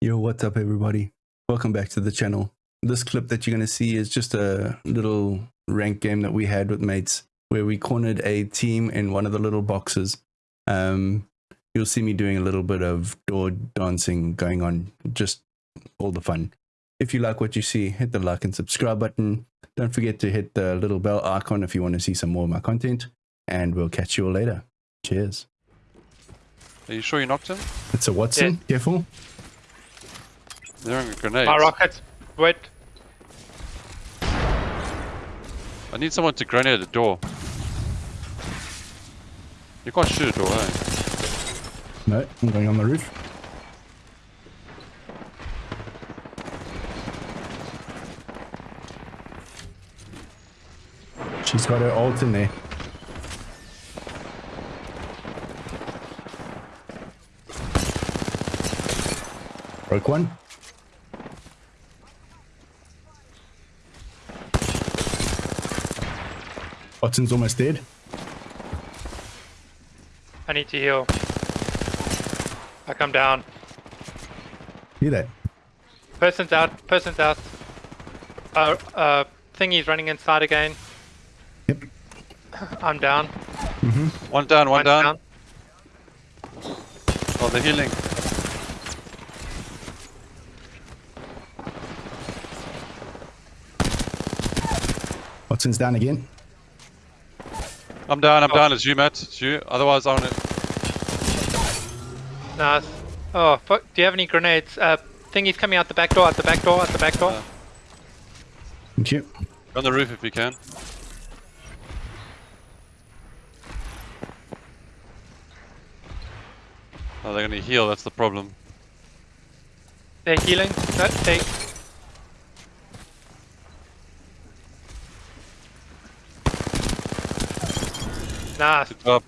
Yo, what's up, everybody? Welcome back to the channel. This clip that you're going to see is just a little rank game that we had with mates where we cornered a team in one of the little boxes. Um, you'll see me doing a little bit of door dancing going on, just all the fun. If you like what you see, hit the like and subscribe button. Don't forget to hit the little bell icon if you want to see some more of my content. And we'll catch you all later. Cheers. Are you sure you knocked him? It's a Wattson. Careful. They're throwing grenades. My rockets. Wait. I need someone to grenade the door. You can't shoot a door, eh? No, I'm going on the roof. She's got her ult in there. Broke one. Wattson's almost dead. I need to heal. I come down. Hear that? Person's out. Person's out. Uh, uh, thingy's running inside again. Yep. I'm down. One down, one One's down. Oh, they're healing. Wattson's down again. I'm down, I'm Oh. down. It's you, Matt. It's you. Otherwise, I want it. Nice. Oh, fuck. Do you have any grenades? Uh, thingy's coming out the back door. Out the back door. Out the back door. Uh. Thank you. On the roof if you can. Oh, they're gonna heal. That's the problem. They're healing. No, they. Nice. Good job.